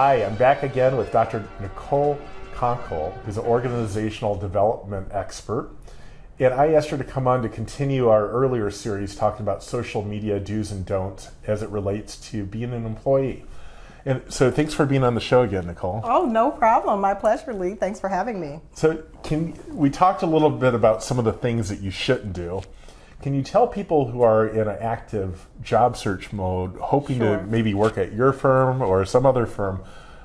Hi, I'm back again with Dr. Nicole Conkle, who's an organizational development expert. And I asked her to come on to continue our earlier series talking about social media do's and don'ts as it relates to being an employee. And so thanks for being on the show again, Nicole. Oh, no problem. My pleasure, Lee. Thanks for having me. So can we talked a little bit about some of the things that you shouldn't do. Can you tell people who are in an active job search mode, hoping Sure. to maybe work at your firm or some other firm,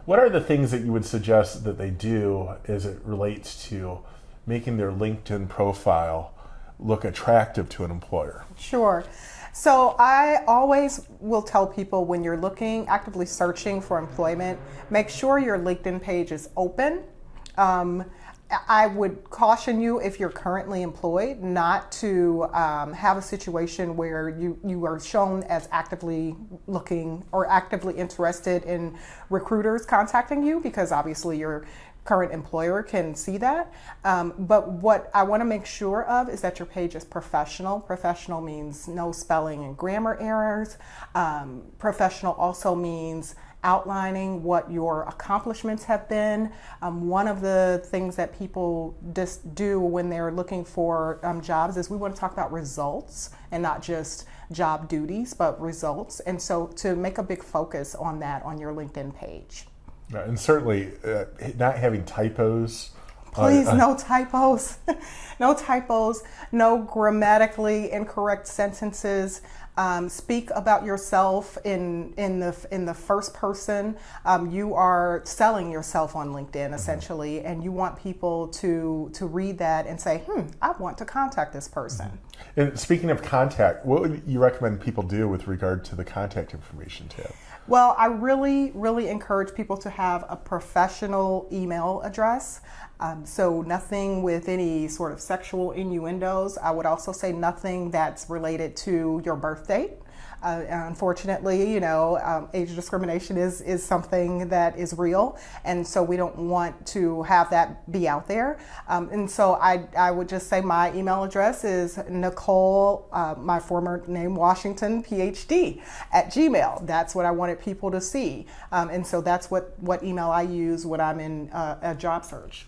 what are the things that you would suggest that they do as it relates to making their LinkedIn profile look attractive to an employer? Sure. So I always will tell people when you're looking, actively searching for employment, make sure your LinkedIn page is open. Um, I would caution you if you're currently employed not to um, have a situation where you, you are shown as actively looking or actively interested in recruiters contacting you because obviously your current employer can see that. Um, but what I want to make sure of is that your page is professional. Professional means no spelling and grammar errors. Um, professional also means outlining what your accomplishments have been. Um, one of the things that people just do when they're looking for um, jobs is we want to talk about results and not just job duties, but results. And so to make a big focus on that on your LinkedIn page. Uh, And certainly uh, not having typos. Please, on- no typos. no typos, no grammatically incorrect sentences. Um, speak about yourself in, in, the, in the first person. Um, you are selling yourself on LinkedIn essentially, and you want people to, to read that and say, hmm, I want to contact this person. And speaking of contact, what would you recommend people do with regard to the contact information tab? Well, I really, really encourage people to have a professional email address. Um, so, nothing with any sort of sexual innuendos. I would also say nothing that's related to your birth date. Uh, unfortunately, you know, um, age discrimination is, is something that is real, and so we don't want to have that be out there. Um, and so I, I would just say my email address is Nicole, uh, my former name Washington, PhD, at Gmail. That's what I wanted people to see, um, and so that's what, what email I use when I'm in uh, a job search.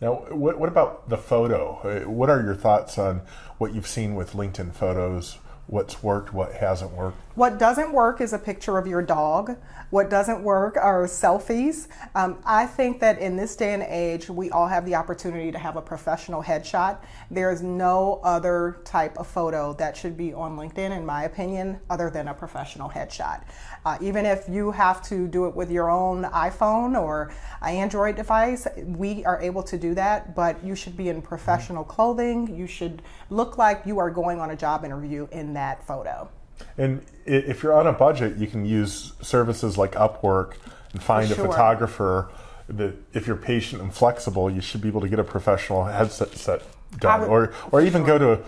Now, what, what about the photo? Uh, What are your thoughts on what you've seen with LinkedIn photos? What's worked, what hasn't worked? What doesn't work is a picture of your dog. What doesn't work are selfies. Um, I think that in this day and age, we all have the opportunity to have a professional headshot. There is no other type of photo that should be on LinkedIn, in my opinion, other than a professional headshot. Uh, even if you have to do it with your own iPhone or Android device, we are able to do that, but you should be in professional clothing. You should look like you are going on a job interview in that photo. And if you're on a budget, you can use services like Upwork and find For a photographer that if you're patient and flexible, you should be able to get a professional headset set done. would- or, or even go to,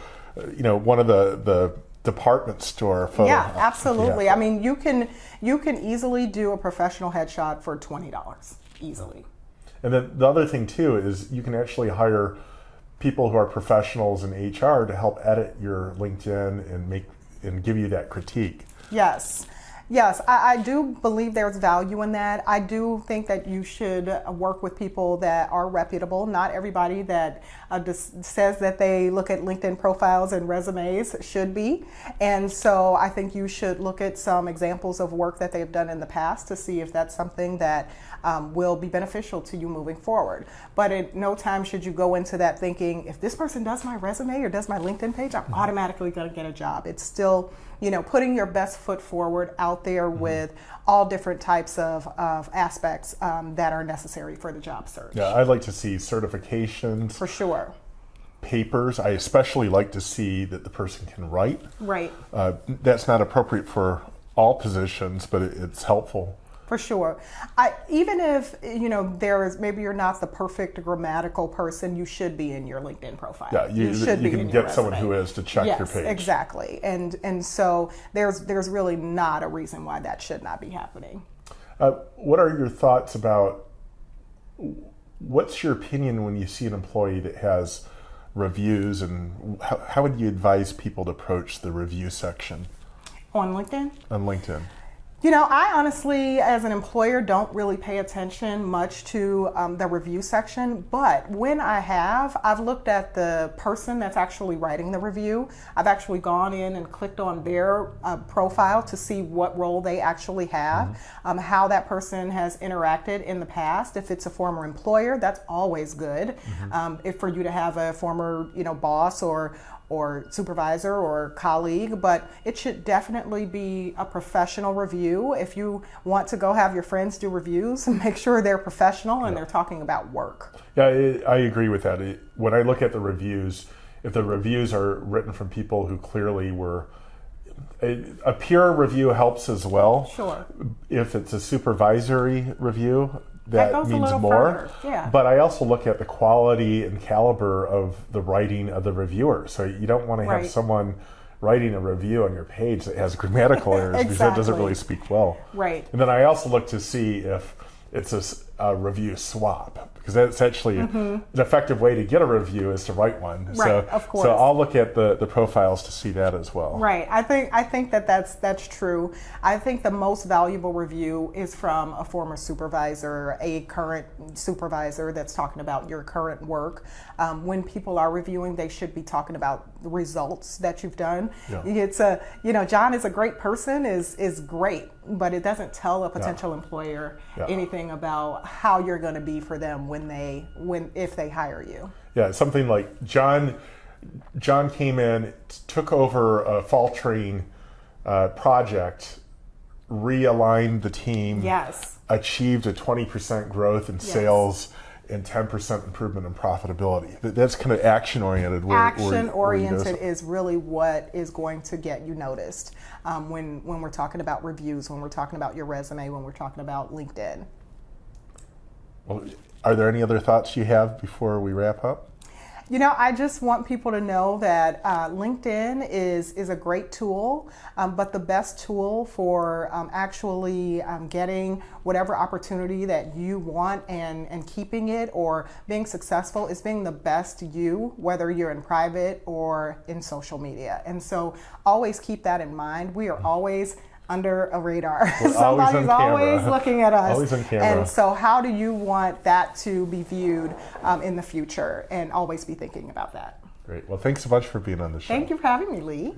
you know, one of the, the department store photo. Yeah, absolutely. Yeah. I mean, you can you can easily do a professional headshot for twenty dollars easily. And then the other thing too is you can actually hire people who are professionals in HR to help edit your LinkedIn and make and give you that critique. Yes. Yes, I, I do believe there's value in that. I do think that you should work with people that are reputable. Not everybody that uh, says that they look at LinkedIn profiles and resumes should be. And so I think you should look at some examples of work that they've done in the past to see if that's something that um, will be beneficial to you moving forward. But at no time should you go into that thinking, if this person does my resume or does my LinkedIn page, I'm automatically going to get a job. It's still, you know, putting your best foot forward out there with all different types of, of aspects um, that are necessary for the job search. Yeah, I'd like to see certifications, For sure. papers. I especially like to see that the person can write. Right. Uh, that's not appropriate for all positions, but it, it's helpful. For sure. I, even if, you know, there is, maybe you're not the perfect grammatical person, you should be in your LinkedIn profile. Yeah, you, you, should be can in your get someone who is to check yes, your page. exactly. And, and so there's, there's really not a reason why that should not be happening. Uh, what are your thoughts about what's your opinion when you see an employee that has reviews and how, how would you advise people to approach the review section On LinkedIn? on LinkedIn? You know, I honestly, as an employer, don't really pay attention much to um, the review section. But when I have, I've looked at the person that's actually writing the review. I've actually gone in and clicked on their uh, profile to see what role they actually have, mm-hmm. um, how that person has interacted in the past. If it's a former employer, that's always good. Mm-hmm. Um, if for you to have a former, you know, boss or or supervisor or colleague, but it should definitely be a professional review. If you want to go have your friends do reviews, make sure they're professional and yeah. they're talking about work. Yeah, I agree with that. When I look at the reviews, if the reviews are written from people who clearly were a, peer review helps as well. Sure. If it's a supervisory review, that, means more. Yeah. But I also look at the quality and caliber of the writing of the reviewer. So you don't want to have right. someone writing a review on your page that has grammatical errors exactly. because that doesn't really speak well. Right. And then I also look to see if it's a, a review swap because that's actually mm-hmm. an effective way to get a review is to write one. Right, so, of course. So I'll look at the, the profiles to see that as well. Right. I think I think that that's that's true. I think the most valuable review is from a former supervisor, a current supervisor that's talking about your current work. Um, when people are reviewing, they should be talking about the results that you've done. Yeah. It's a you know John is a great person is is great, but it doesn't tell a potential yeah. employer yeah. anything about how you're going to be for them when they when if they hire you. Yeah, something like John. John came in, took over a fall train uh, project, realigned the team. Yes. Achieved a twenty percent growth in yes. sales and 10% improvement in profitability. That's kind of action oriented. Action oriented is really what is going to get you noticed um, when, when we're talking about reviews, when we're talking about your resume, when we're talking about LinkedIn. Well, are there any other thoughts you have before we wrap up? You know, I just want people to know that uh, LinkedIn is is a great tool, um, but the best tool for um, actually um, getting whatever opportunity that you want and and keeping it or being successful is being the best you, whether you're in private or in social media. And so, always keep that in mind. We are always under a radar. Somebody's always, always, looking at us. Always on camera. And so, how do you want that to be viewed um, in the future? And always be thinking about that. Great. Well, thanks so much for being on the show. Thank you for having me, Lee.